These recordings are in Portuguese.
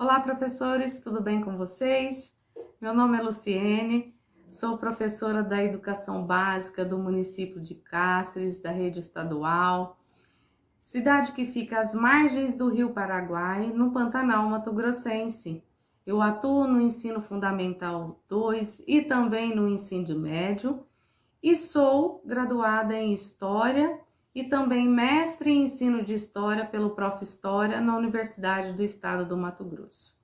Olá, professores, tudo bem com vocês? Meu nome é Luciene, sou professora da Educação Básica do município de Cáceres, da rede estadual, cidade que fica às margens do Rio Paraguai, no Pantanal Mato Grossense. Eu atuo no ensino fundamental 2 e também no ensino médio e sou graduada em História e também mestre em ensino de História pelo Prof. História na Universidade do Estado do Mato Grosso.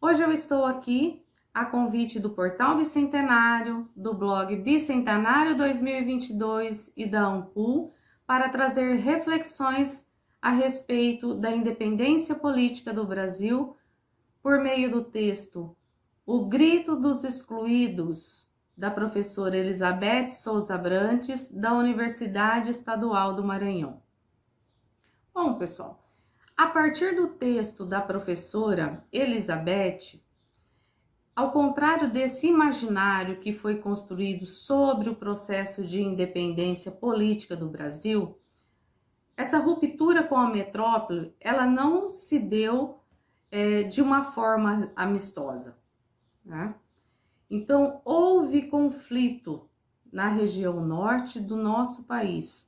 Hoje eu estou aqui a convite do Portal Bicentenário, do blog Bicentenário 2022 e da Ampul para trazer reflexões a respeito da independência política do Brasil por meio do texto O Grito dos Excluídos, da professora Elizabeth Souza Brantes, da Universidade Estadual do Maranhão. Bom, pessoal, a partir do texto da professora Elizabeth, ao contrário desse imaginário que foi construído sobre o processo de independência política do Brasil, essa ruptura com a metrópole, ela não se deu é, de uma forma amistosa. Né? Então, houve conflito na região norte do nosso país.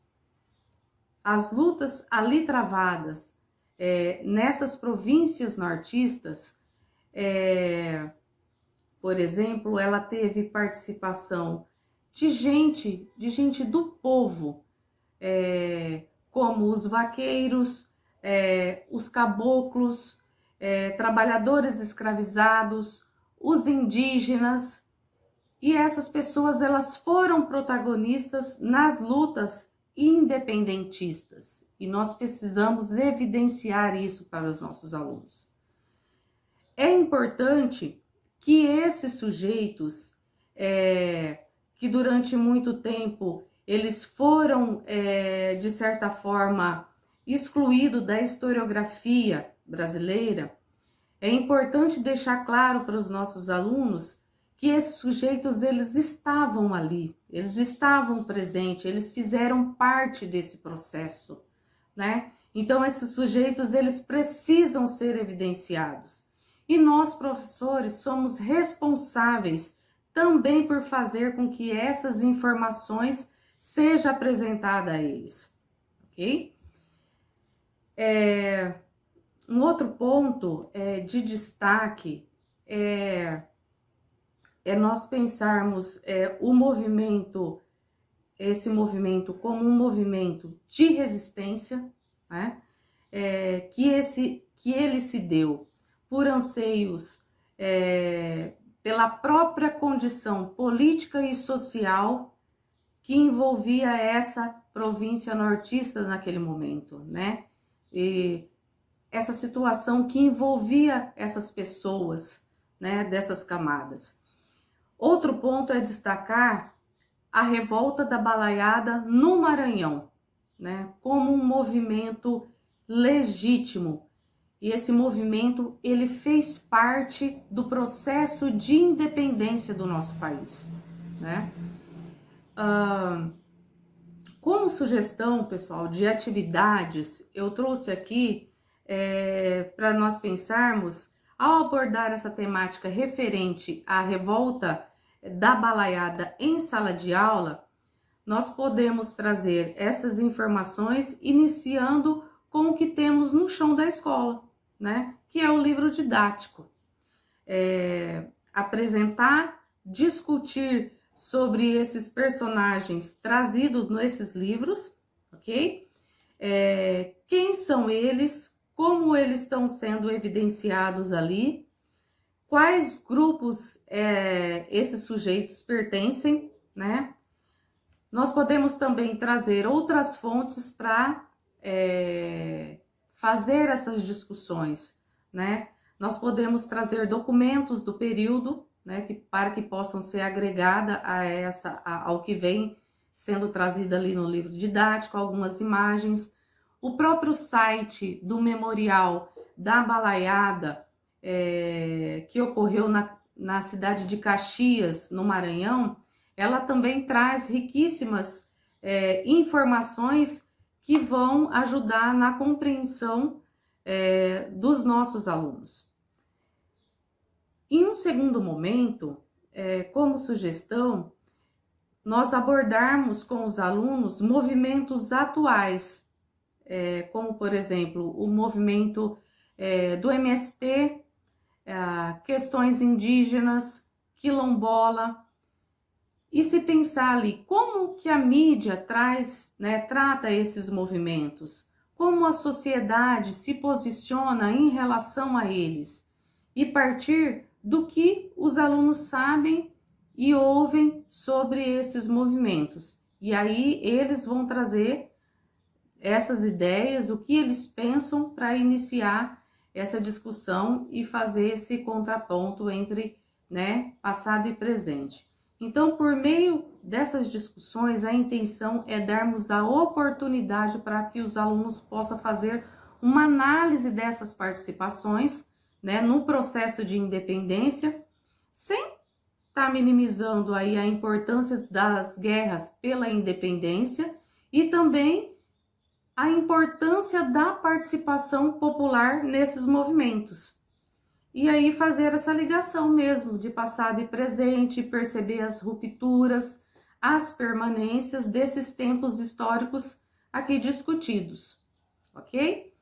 As lutas ali travadas é, nessas províncias nortistas, é, por exemplo, ela teve participação de gente, de gente do povo, é, como os vaqueiros, é, os caboclos, é, trabalhadores escravizados, os indígenas, e essas pessoas elas foram protagonistas nas lutas independentistas, e nós precisamos evidenciar isso para os nossos alunos. É importante que esses sujeitos, é, que durante muito tempo eles foram, é, de certa forma, excluídos da historiografia brasileira, é importante deixar claro para os nossos alunos que esses sujeitos eles estavam ali, eles estavam presentes, eles fizeram parte desse processo, né? Então esses sujeitos eles precisam ser evidenciados. E nós professores somos responsáveis também por fazer com que essas informações seja apresentada a eles, ok? É, um outro ponto é, de destaque é, é nós pensarmos é, o movimento, esse movimento como um movimento de resistência, né? É, que, esse, que ele se deu por anseios, é, pela própria condição política e social que envolvia essa província nortista naquele momento, né? E essa situação que envolvia essas pessoas, né, dessas camadas. Outro ponto é destacar a revolta da balaiada no Maranhão, né, como um movimento legítimo. E esse movimento, ele fez parte do processo de independência do nosso país, né? Uh, como sugestão, pessoal, de atividades, eu trouxe aqui é, para nós pensarmos, ao abordar essa temática referente à revolta da balaiada em sala de aula, nós podemos trazer essas informações iniciando com o que temos no chão da escola, né? Que é o livro didático. É, apresentar, discutir sobre esses personagens trazidos nesses livros, ok? É, quem são eles, como eles estão sendo evidenciados ali, quais grupos é, esses sujeitos pertencem, né? Nós podemos também trazer outras fontes para é, fazer essas discussões, né? Nós podemos trazer documentos do período, né, que, para que possam ser agregada a essa, a, ao que vem sendo trazido ali no livro didático, algumas imagens, o próprio site do memorial da balaiada é, que ocorreu na, na cidade de Caxias, no Maranhão, ela também traz riquíssimas é, informações que vão ajudar na compreensão é, dos nossos alunos, Em um segundo momento, é, como sugestão, nós abordarmos com os alunos movimentos atuais, é, como por exemplo o movimento é, do MST, é, questões indígenas, quilombola, e se pensar ali como que a mídia traz, né, trata esses movimentos, como a sociedade se posiciona em relação a eles, e partir do que os alunos sabem e ouvem sobre esses movimentos. E aí eles vão trazer essas ideias, o que eles pensam para iniciar essa discussão e fazer esse contraponto entre né, passado e presente. Então, por meio dessas discussões, a intenção é darmos a oportunidade para que os alunos possam fazer uma análise dessas participações né, no processo de independência, sem está minimizando aí a importância das guerras pela independência e também a importância da participação popular nesses movimentos. E aí fazer essa ligação mesmo de passado e presente, perceber as rupturas, as permanências desses tempos históricos aqui discutidos, ok?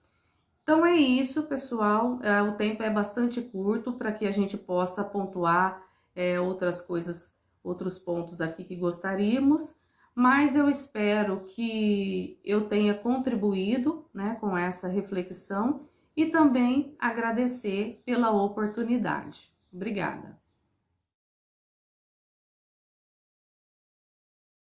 Então é isso, pessoal. É, o tempo é bastante curto para que a gente possa pontuar é, outras coisas, outros pontos aqui que gostaríamos, mas eu espero que eu tenha contribuído né, com essa reflexão e também agradecer pela oportunidade. Obrigada.